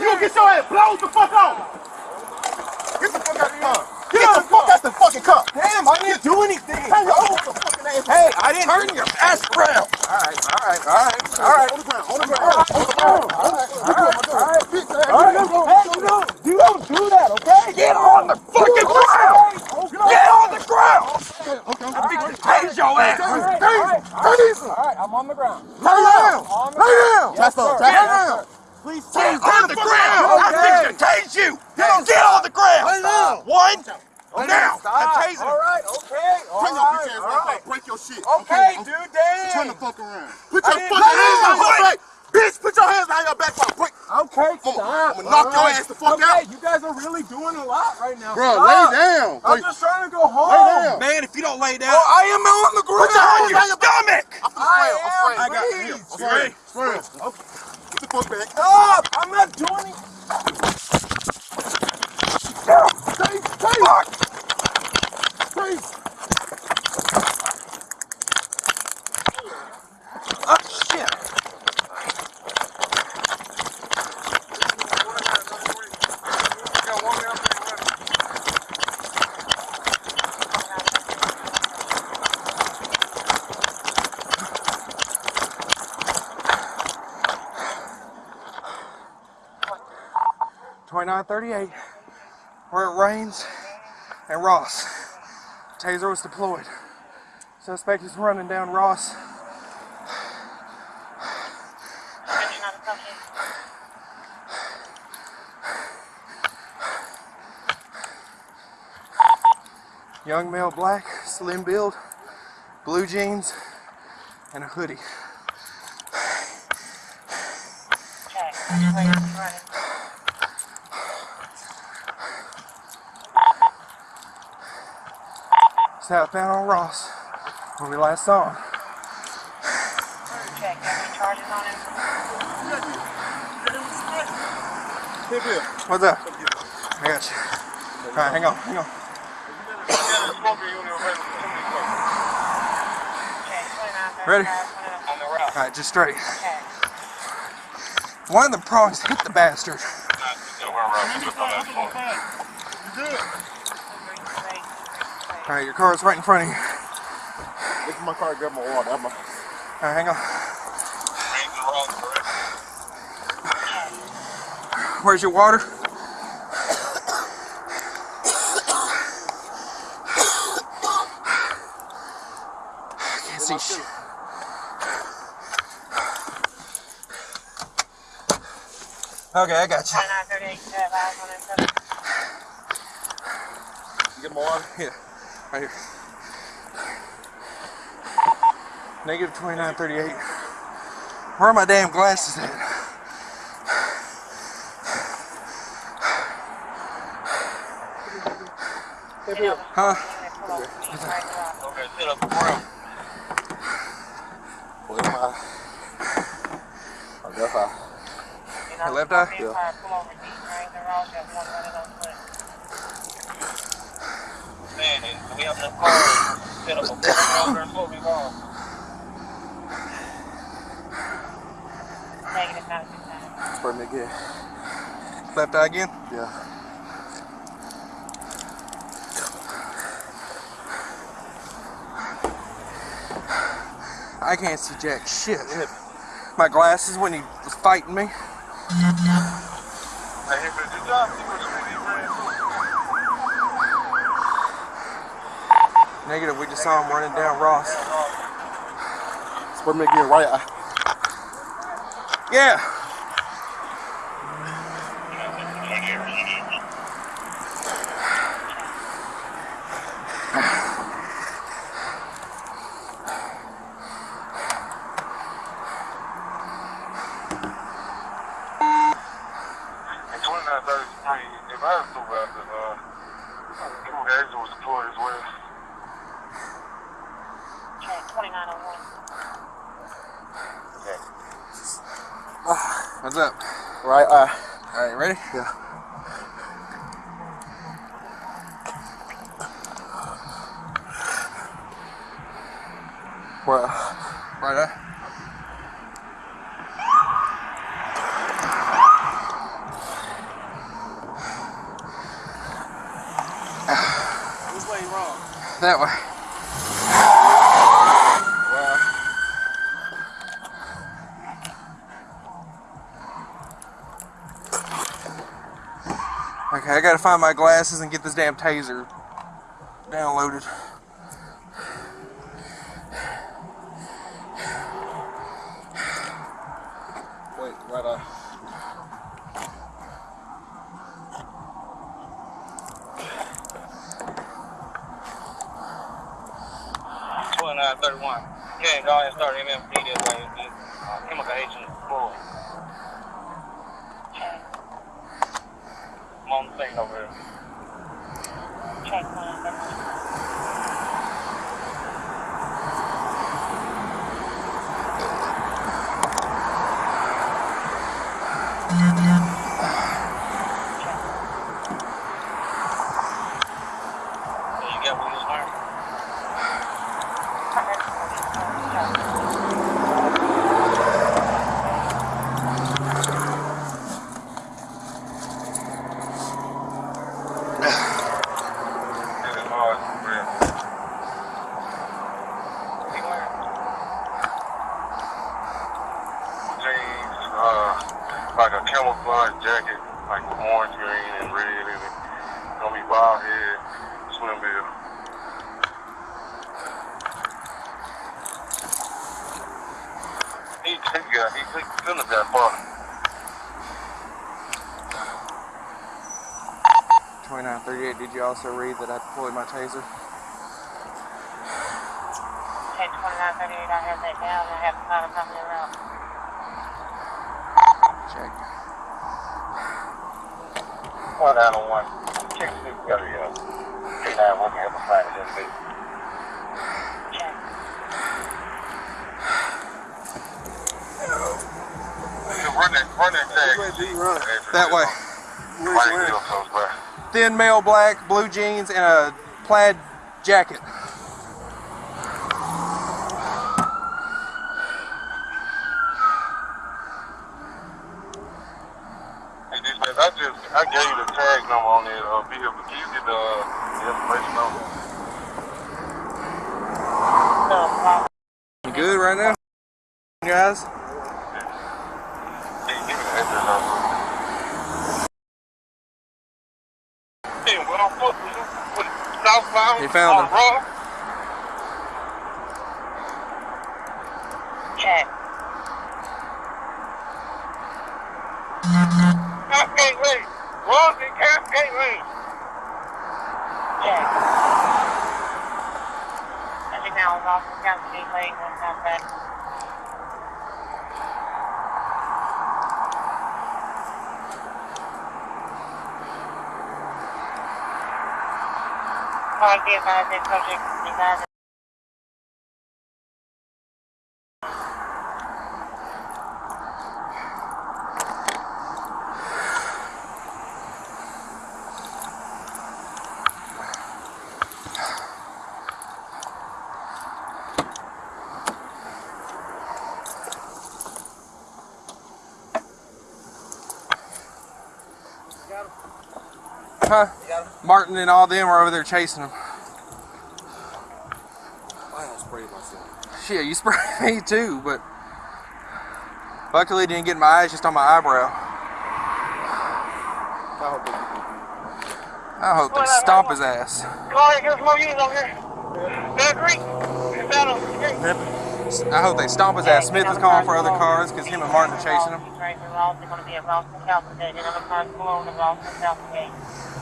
You get your ass blown the fuck out. Get the fuck out the car. Get the fuck out the fucking. Damn, I didn't do anything. Hey, hold the fucking ass. Hey, I didn't. Turn your ass around. All right, all right, all right, all right. On the ground, on the ground, on the ground. All right, all right, all right. All right, hey, you don't, you don't do that, okay? Get on the fucking ground. Get on the ground. Okay, okay. I'm fixing to tase your ass. All right, all right, all right. All right, I'm on the ground. Lay down. On the Lay down. Yes, sir. Lay Yes, down. Please Get tase on the ground! I'm Okay. fixing to tase you! Get on the ground! Lay down. One, now! Stop. I'm tasing All right, okay, all Turn your right, bitch ass all around. right. I'll break your shit. Okay, I'm- Turn the fuck around. Put your fucking hands behind your back. Bitch, put your hands behind your back before I break. Okay, I'ma- stop. I'ma knock all your ass the fuck okay, out. you guys are really doing a lot right now. Bro, Stop. lay down. I'm Lay- just trying to go home. Lay down. Man, if you don't lay down, Oh, I am on the ground. Put your hands behind your stomach. I'm I spray him. I'm. I got you. I'm You ready? spraying. Spraying. Okay. Get the fuck back. Stop! I'm not 938, where it rains and Ross. Taser was deployed. Suspect is running down Ross. Young male black, slim build, blue jeans, and a hoodie. Okay. Southbound on Ross, where we last saw him. Check, charges on him? Hip, hip. What's up? I got you. Alright, hang on, hang on. Ready? on the route. Alright, just straight. Okay. One of the prongs hit the bastard. Alright, your car's right in front of you. This is my car. Grab my water. That's my. Alright, hang on. Where's your water? I can't see shit. Okay, I got you. 29, 38, 35, on that seven. You get my water? Yeah, right here. Negative 2938. Where are my damn glasses at? Huh? Okay, sit up the ground. Where's my? Oh, that's how. Your left eye? Pull over, deep drains and routes, got one running on foot. Man, we have enough cars set up a corner over there, so we gone. Negative, not six nine. Spray me again. Left eye again? Yeah. I can't see jack shit. My glasses when he was fighting me. Hey, here, but you got see what you ran Negative, we just saw him running down Ross. Spray me again. Right eye. Yeah. And 2933, if I was to about the, uh, two guys was deployed as well. Okay. What's up? Right. Uh, All right. Ready? Yeah. Well, right there. That way. Okay, I gotta find my glasses and get this damn taser downloaded. Wait, right on. Twenty-nine thirty-one. Yeah, go ahead and start MMP that way. It's, uh, chemical agent full. On thing over there. Check 2931. Yeah, you got what you was wearing? Yeah, it's hard, real. He wearing jeans, uh, like a camouflage jacket, like with orange, green, and red in it. Gonna be swim bill. He, he got, he took couldn't have got far. 2938, did you also read that I deployed my taser? Check 2938. I have that down. I have to find a company around. Check. One out of oh one. Check the got it, yeah. Now, we can help find it in a bit. Run that, run that tag. Where D run? That way. Where's White where? heel comes by. Thin male black, blue jeans, and a plaid jacket. Hey, this man, I just, I gave you the tag number on that uh, vehicle. Can you get the, uh, the information on that? So, um, You good right now? Guys? Can you give me the address on it? Hey, what on foot? What, what, southbound? You found him. Cascade Lane. Cascade Lane. Check. Off the lane, back. Advised that Huh? Martin and all them are over there chasing him. I don't spray myself. Shit, you sprayed me too, but luckily it didn't get in my eyes, just on my eyebrow. I hope they I hope they stomp his ass. Carl, there's more units over here. That green. It's out on the street. I hope they stomp his ass. Smith is calling for other cars because him and Martin are chasing him.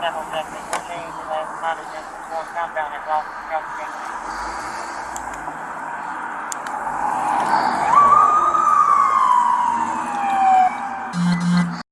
me, motherfucker. Stay right with the car. Alright, I got you. Countdown South Gate.